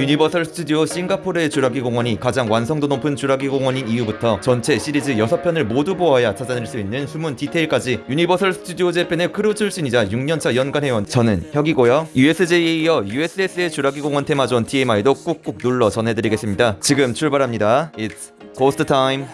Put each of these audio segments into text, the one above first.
유니버설 스튜디오 싱가포르의 주라기 공원이 가장 완성도 높은 주라기 공원인 이유부터 전체 시리즈 6편을 모두 보아야 찾아낼 수 있는 숨은 디테일까지 유니버설 스튜디오 재팬의 크루 출신이자 6년차 연간 회원. 저는 혁이고요. USJ에 이어 USS의 주라기 공원 테마존 TMI도 꾹꾹 눌러 전해드리겠습니다. 지금 출발합니다. It's Ghost Time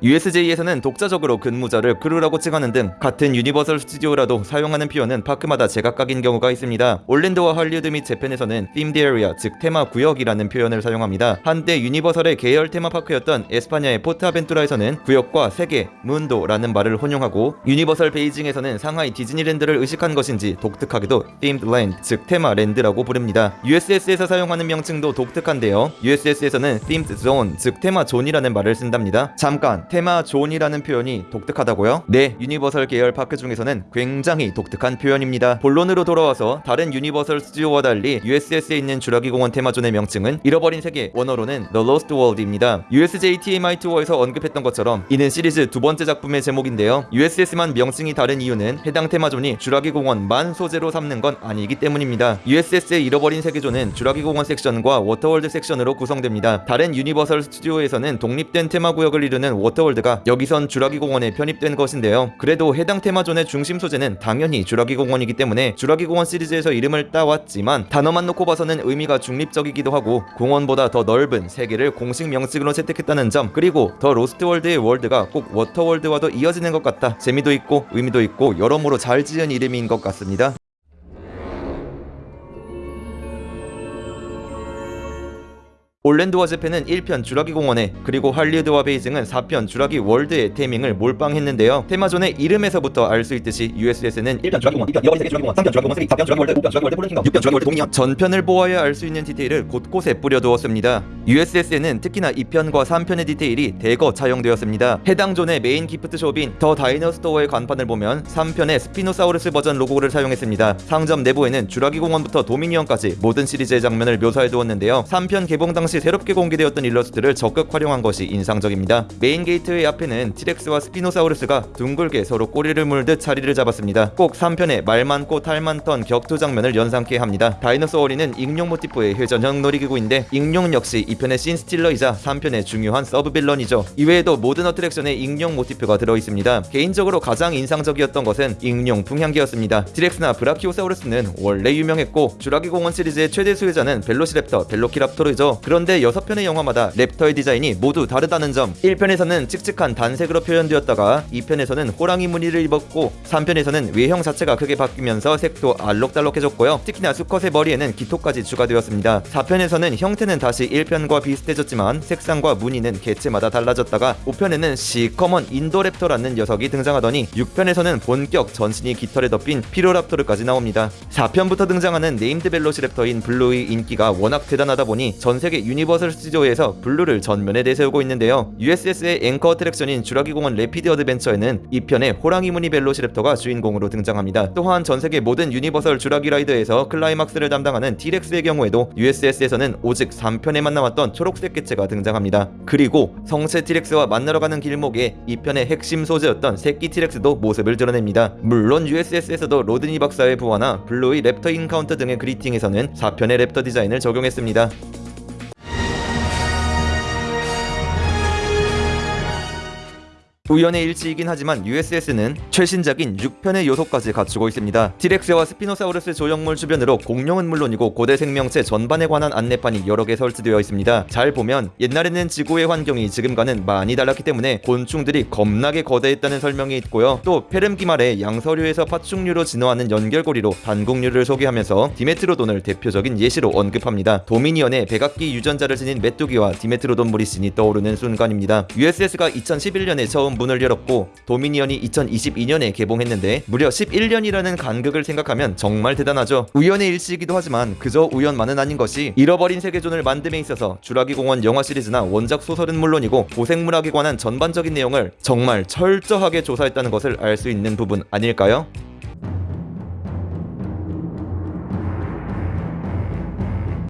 USJ에서는 독자적으로 근무자를 크루라고 칭하는 등 같은 유니버설 스튜디오라도 사용하는 표현은 파크마다 제각각인 경우가 있습니다. 올랜도와 할리우드 및 재팬에서는 themed area, 즉 테마 구역이라는 표현을 사용합니다. 한때 유니버설의 계열 테마파크였던 에스파냐의 포트아벤투라에서는 구역과 세계, 문도라는 말을 혼용하고 유니버설 베이징에서는 상하이 디즈니랜드를 의식한 것인지 독특하게도 themed land, 즉 테마 랜드라고 부릅니다. USS에서 사용하는 명칭도 독특한데요. USS에서는 themed zone, 즉 테마 존이라는 말을 쓴답니다. 잠깐 테마 존이라는 표현이 독특하다고요? 네, 유니버설 계열 파크 중에서는 굉장히 독특한 표현입니다. 본론으로 돌아와서 다른 유니버설 스튜디오와 달리 USS에 있는 주라기 공원 테마존의 명칭은 잃어버린 세계, 원어로는 The Lost World입니다. USJ TMI 투어에서 언급했던 것처럼 이는 시리즈 두 번째 작품의 제목인데요. USS만 명칭이 다른 이유는 해당 테마존이 주라기 공원만 소재로 삼는 건 아니기 때문입니다. USS의 잃어버린 세계존은 주라기 공원 섹션과 워터월드 섹션으로 구성됩니다. 다른 유니버설 스튜디오에서는 독립된 테마 구역을 이루는 워터 월드가 여기선 주라기 공원에 편입된 것인데요. 그래도 해당 테마존의 중심 소재는 당연히 주라기 공원이기 때문에 주라기 공원 시리즈에서 이름을 따왔지만 단어만 놓고 봐서는 의미가 중립적이기도 하고 공원보다 더 넓은 세계를 공식 명칭으로 채택했다는 점 그리고 The Lost World의 World가 꼭 워터월드와도 이어지는 것 같다. 재미도 있고 의미도 있고 여러모로 잘 지은 이름인 것 같습니다. 올랜도와 재팬은 1편 주라기 공원에 그리고 할리우드와 베이징은 4편 주라기 월드의 theming을 몰빵했는데요. 테마존의 이름에서부터 알 수 있듯이 USS는 1편 주라기 공원, 2편 잃어버린 세계 주라기 공원, 3편 주라기 공원 3, 4편 주라기 월드, 5편 주라기 월드 폴른 킹덤, 6편 주라기 월드 도미니언 전편을 보아야 알 수 있는 디테일을 곳곳에 뿌려두었습니다. USS에는 특히나 2편과 3편의 디테일이 대거 차용되었습니다. 해당 존의 메인 gift shop인 더 다이노스토어의 간판을 보면 3편의 스피노사우루스 버전 로고를 사용했습니다. 상점 내부에는 주라기 공원부터 도미니언까지 모든 시리즈의 장면을 묘사해 두었는데요. 3편 개봉 당시 새롭게 공개되었던 일러스트를 적극 활용한 것이 인상적입니다. 메인 게이트의 앞에는 티렉스와 스피노사우루스가 둥글게 서로 꼬리를 물듯 자리를 잡았습니다. 꼭 3편의 말 많고 탈 많던 격투 장면을 연상케 합니다. Dino-Soarin'은 익룡 모티프의 회전형 놀이기구인데 익룡 역시 2편의 scene stealer이자 3편의 중요한 sub villain이죠. 이외에도 모든 attraction에 익룡 모티프가 들어있습니다. 개인적으로 가장 인상적이었던 것은 익룡 풍향기였습니다. 티렉스나 브라키오사우루스는 원래 유명했고 주라기 공원 시리즈의 최대 수혜자는 벨로시랩터, 벨로키랍토르죠. 데 6편의 영화마다 랩터의 디자인이 모두 다르다는 점 1편에서는 칙칙한 단색으로 표현되었다가 2편에서는 호랑이 무늬를 입었고 3편에서는 외형 자체가 크게 바뀌면서 색도 알록달록해졌고요. 특히나 수컷의 머리에는 깃털까지 추가되었습니다. 4편에서는 형태는 다시 1편과 비슷해졌지만 색상과 무늬는 개체마다 달라졌다가 5편에는 시커먼 인도랩터라는 녀석이 등장하더니 6편에서는 본격 전신이 깃털에 덮인 피로랍토르까지 나옵니다. 4편부터 등장하는 named 벨로시랩터인 블루의 인기가 워낙 대단하다 보니 전 세계 유니버설 스튜디오에서 블루를 전면에 내세우고 있는데요. USS의 앵커 attraction인 주라기 공원 Rapids Adventure에는 2편의 호랑이 무늬 벨로시랩터가 주인공으로 등장합니다. 또한 전 세계 모든 유니버설 주라기 ride에서 클라이막스를 담당하는 T-렉스의 경우에도 USS에서는 오직 3편에만 나왔던 초록색 개체가 등장합니다. 그리고 성체 T-렉스와 만나러 가는 길목에 2편의 핵심 소재였던 새끼 T-렉스도 모습을 드러냅니다. 물론 USS에서도 로드니 박사의 부화나 블루의 Raptor Encounter 등의 greeting에서는 4편의 랩터 디자인을 적용했습니다. 우연의 일치이긴 하지만 USS는 최신작인 6편의 요소까지 갖추고 있습니다. 티렉스와 스피노사우루스 조형물 주변으로 공룡은 물론이고 고대 생명체 전반에 관한 안내판이 여러 개 설치되어 있습니다. 잘 보면 옛날에는 지구의 환경이 지금과는 많이 달랐기 때문에 곤충들이 겁나게 거대했다는 설명이 있고요. 또 페름기 말에 양서류에서 파충류로 진화하는 연결고리로 단궁류를 소개하면서 디메트로돈을 대표적인 예시로 언급합니다. 도미니언의 백악기 유전자를 지닌 메뚜기와 디메트로돈 무리 신이 떠오르는 순간입니다. USS가 2011년에 처음 문을 열었고 도미니언이 2022년에 개봉했는데 무려 11년이라는 간극을 생각하면 정말 대단하죠. 우연의 일치이기도 하지만 그저 우연만은 아닌 것이 잃어버린 세계존을 만듦에 있어서 주라기 공원 영화 시리즈나 원작 소설은 물론이고 고생물학에 관한 전반적인 내용을 정말 철저하게 조사했다는 것을 알 수 있는 부분 아닐까요?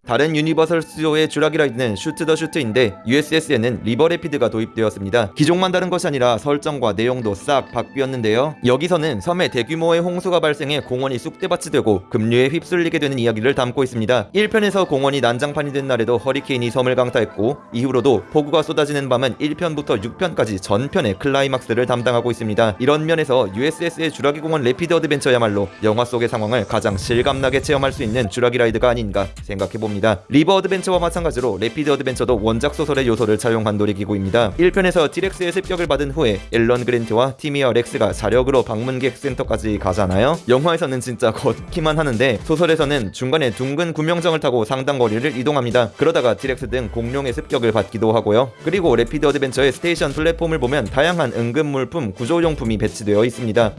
다른 유니버설 스튜디오의 ride는 Shoot the Chute인데 USS에는 River Rapids가 도입되었습니다. 기종만 다른 것이 아니라 설정과 내용도 싹 바뀌었는데요. 여기서는 섬에 대규모의 홍수가 발생해 공원이 쑥대밭이 되고 급류에 휩쓸리게 되는 이야기를 담고 있습니다. 1편에서 공원이 난장판이 된 날에도 허리케인이 섬을 강타했고 이후로도 폭우가 쏟아지는 밤은 1편부터 6편까지 전편의 클라이막스를 담당하고 있습니다. 이런 면에서 USS의 주라기 공원 Rapids Adventure야말로 영화 속의 상황을 가장 실감나게 체험할 수 있는 주라기 ride가 아닌가 생각해봅니 다. River Adventure와 마찬가지로 Rapids Adventure도 원작 소설의 요소를 차용한 놀이기구입니다. 1편에서 티렉스의 습격을 받은 후에 앨런 그랜트와 팀이랑 렉스가 사력으로 방문객 센터까지 가잖아요. 영화에서는 진짜 걷기만 하는데 소설에서는 중간에 둥근 구명정을 타고 상당 거리를 이동합니다. 그러다가 티렉스 등 공룡의 습격을 받기도 하고요. 그리고 레피드 어드벤처의 스테이션 플랫폼을 보면 다양한 응급 물품, 구조용품이 배치되어 있습니다.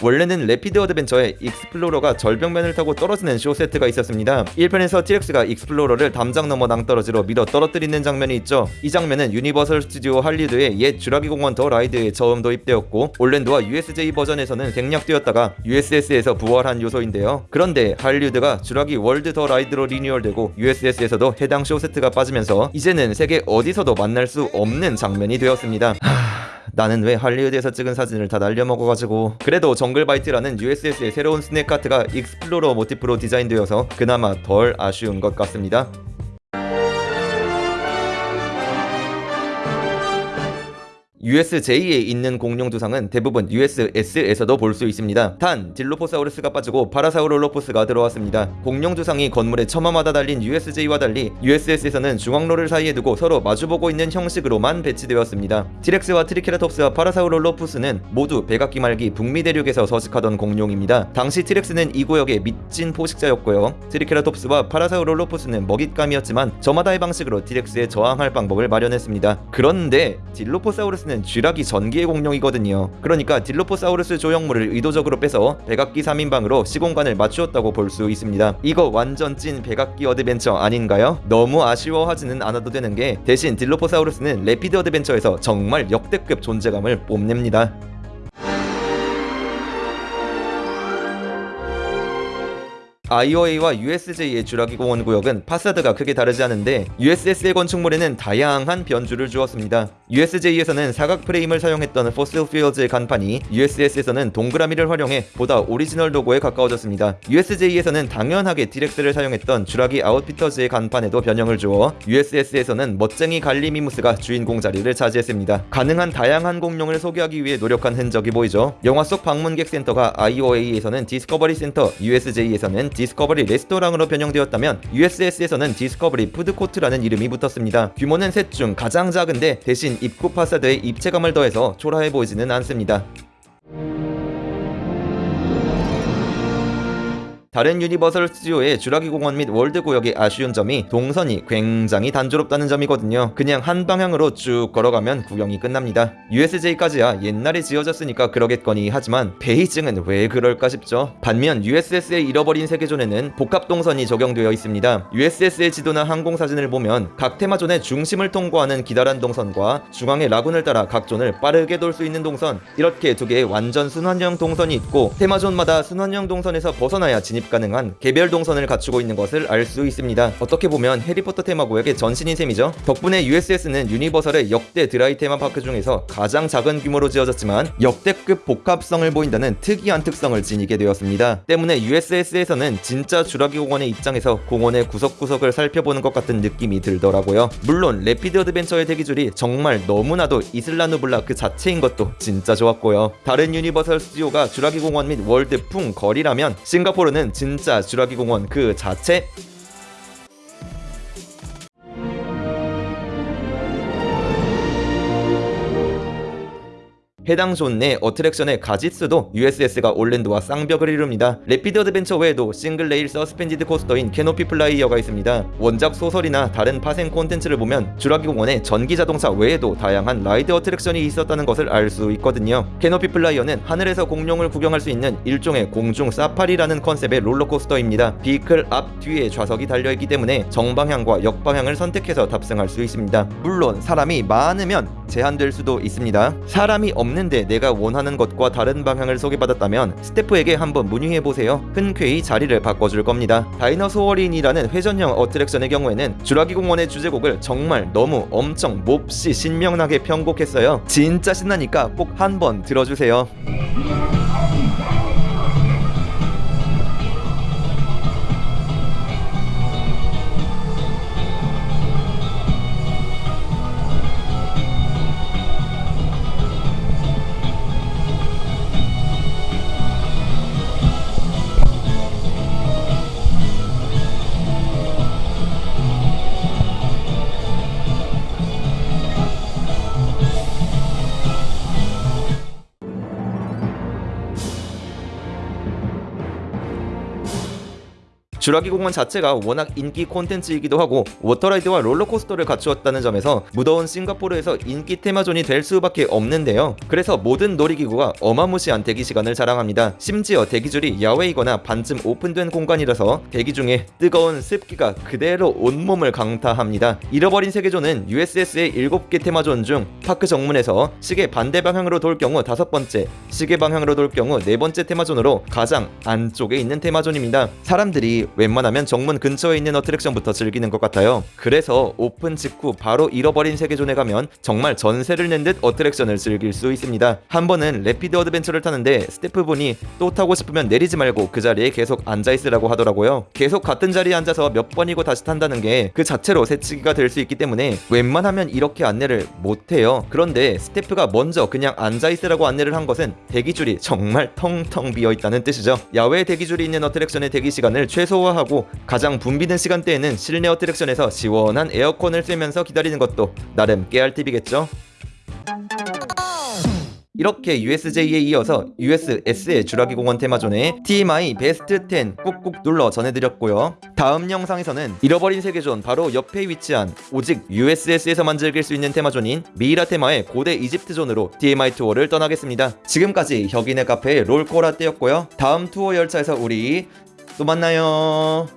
원래는 Rapids Adventure에 Explorer가 절벽면을 타고 떨어지는 쇼 세트가 있었습니다. 1편에서 티렉스가 Explorer를 담장 넘어 낭떠러지로 밀어 떨어뜨리는 장면이 있죠. 이 장면은 유니버설 스튜디오 할리우드의 옛 주라기 공원 The Ride에 처음 도입되었고 올랜도와 USJ 버전에서는 생략되었다가 USS에서 부활한 요소인데요. 그런데 할리우드가 주라기 월드 The Ride로 renewal되고 USS에서도 해당 쇼 세트가 빠지면서 이제는 세계 어디서도 만날 수 없는 장면이 되었습니다. 나는 왜 할리우드에서 찍은 사진을 다 날려먹어가지고. 그래도 Jungle Bites라는 USS의 새로운 스낵 카트가 Explorer 모티프로 디자인되어서 그나마 덜 아쉬운 것 같습니다 USJ에 있는 공룡 두상은 대부분 USS에서도 볼 수 있습니다. 단 딜로포사우루스가 빠지고 파라사우롤로푸스가 들어왔습니다. 공룡 두상이 건물의 처마마다 달린 USJ와 달리 USS에서는 중앙로를 사이에 두고 서로 마주보고 있는 형식으로만 배치되었습니다. 티렉스와 트리케라톱스와 파라사우롤로푸스는 모두 백악기 말기 북미 대륙에서 서식하던 공룡입니다. 당시 티렉스는 이 구역의 미친 포식자였고요. 트리케라톱스와 파라사우롤로푸스는 먹잇감이었지만 저마다의 방식으로 티렉스에 저항할 방법을 마련했습니다. 그런데 딜로포사우루스 는 쥐라기 전기의 공룡이거든요. 그러니까 딜로포사우루스 조형물을 의도적으로 빼서 백악기 3인방으로 시공간을 맞추었다고 볼 수 있습니다. 이거 완전 찐 백악기 adventure 아닌가요? 너무 아쉬워하지는 않아도 되는 게 대신 딜로포사우루스는 Rapids Adventure에서 정말 역대급 존재감을 뽐냅니다. IOA와 USJ의 주라기 공원 구역은 façade가 크게 다르지 않은데 USS의 건축물에는 다양한 변주를 주었습니다. USJ에서는 사각 프레임을 사용했던 Fossil Fields의 간판이 USS에서는 동그라미를 활용해 보다 오리지널 로고에 가까워졌습니다. USJ에서는 당연하게 티렉스를 사용했던 주라기 Outfitters의 간판에도 변형을 주어 USS에서는 멋쟁이 갈리미무스가 주인공 자리를 차지했습니다. 가능한 다양한 공룡을 소개하기 위해 노력한 흔적이 보이죠. 영화 속 방문객 센터가 IOA에서는 Discovery Center, USJ에서는 Discovery Restaurant으로 변형되었다면 USS에서는 Discovery Food Court라는 이름이 붙었습니다. 규모는 셋 중 가장 작은데 대신 입구 façade에 입체감을 더해서 초라해 보이지는 않습니다. 다른 유니버설 스튜디오의 주라기 공원 및 월드 구역의 아쉬운 점이 동선이 굉장히 단조롭다는 점이거든요. 그냥 한 방향으로 쭉 걸어가면 구경이 끝납니다. USJ까지야 옛날에 지어졌으니까 그러겠거니 하지만 베이징은 왜 그럴까 싶죠. 반면 USS의 잃어버린 세계 zone에는 복합 동선이 적용되어 있습니다. USS의 지도나 항공 사진을 보면 각 테마 zone의 중심을 통과하는 기다란 동선과 중앙의 lagoon을 따라 각 zone을 빠르게 돌 수 있는 동선 이렇게 두 개의 완전 순환형 동선이 있고 테마 zone마다 순환형 동선에서 벗어나야 진입 가능한 개별 동선을 갖추고 있는 것을 알 수 있습니다. 어떻게 보면 해리포터 테마구역의 전신인 셈이죠. 덕분에 USS는 유니버설의 역대 드라이 테마파크 중에서 가장 작은 규모로 지어졌지만 역대급 복합성을 보인다는 특이한 특성을 지니게 되었습니다. 때문에 USS에서는 진짜 주라기 공원의 입장에서 공원의 구석구석을 살펴보는 것 같은 느낌이 들더라고요. 물론 Rapid Adventure의 대기줄이 정말 너무나도 Isla Nublar 그 자체인 것도 진짜 좋았고요. 다른 유니버설 스튜디오가 주라기 공원 및 월드풍 거리라면 싱가포르는 진짜 주라기 공원 그 자체 해당 존 내 어트랙션의 가짓수도 USS가 올랜도와 쌍벽을 이룹니다. Rapid Adventure 외에도 single rail suspended coaster인 Canopy Flyer가 있습니다. 원작 소설이나 다른 파생 콘텐츠를 보면 주라기 공원에 전기 자동차 외에도 다양한 ride 어트랙션이 있었다는 것을 알 수 있거든요. Canopy Flyer는 하늘에서 공룡을 구경할 수 있는 일종의 공중 사파리라는 컨셉의 롤러코스터입니다. vehicle 앞 뒤에 좌석이 달려있기 때문에 정방향과 역방향을 선택해서 탑승할 수 있습니다. 물론 사람이 많으면 제한될 수도 있습니다. 사람이 없는 왔는데 내가 원하는 것과 다른 방향을 소개받았다면 스태프에게 한번 문의해보세요. 흔쾌히 자리를 바꿔줄 겁니다. Dino-Soarin'이라는 회전형 어트랙션의 경우에는 주라기 공원의 주제곡을 정말 너무 엄청 몹시 신명나게 편곡했어요. 진짜 신나니까 꼭 한번 들어주세요. 주라기 공원 자체가 워낙 인기 콘텐츠이기도 하고 water ride와 롤러코스터를 갖추었다는 점에서 무더운 싱가포르에서 인기 테마존이 될 수밖에 없는데요. 그래서 모든 놀이기구가 어마무시한 대기 시간을 자랑합니다. 심지어 대기줄이 야외이거나 반쯤 오픈된 공간이라서 대기 중에 뜨거운 습기가 그대로 온몸을 강타합니다. 잃어버린 세계존은 USS의 7개 테마존 중 파크 정문에서 시계 반대 방향으로 돌 경우 다섯 번째, 시계 방향으로 돌 경우 네 번째 테마존으로 가장 안쪽에 있는 테마존입니다. 사람들이 웬만하면 정문 근처에 있는 어트랙션부터 즐기는 것 같아요. 그래서 오픈 직후 바로 잃어버린 세계존에 가면 정말 전세를 낸 듯 어트랙션을 즐길 수 있습니다. 한 번은 Rapid Adventure를 타는데 스태프분이 또 타고 싶으면 내리지 말고 그 자리에 계속 앉아 있으라고 하더라고요. 계속 같은 자리에 앉아서 몇 번이고 다시 탄다는 게 그 자체로 새치기가 될 수 있기 때문에 웬만하면 이렇게 안내를 못 해요. 그런데 스태프가 먼저 그냥 앉아 있으라고 안내를 한 것은 대기줄이 정말 텅텅 비어 있다는 뜻이죠. 야외 대기줄이 있는 어트랙션의 대기 시간을 최 소화하고 가장 붐비는 시간대에는 실내 어트랙션에서 시원한 에어컨을 쐬면서 기다리는 것도 나름 깨알 팁이겠죠. 이렇게 USJ에 이어서 USS의 주라기 공원 테마존의 TMI 베스트 10 꾹꾹 눌러 전해드렸고요. 다음 영상에서는 잃어버린 세계존 바로 옆에 위치한 오직 USS에서만 즐길 수 있는 테마존인 미이라 테마의 고대 이집트존으로 TMI 투어를 떠나겠습니다. 지금까지 혁인의 카페 롤코라떼였고요. 다음 투어 열차에서 우리 또 만나요.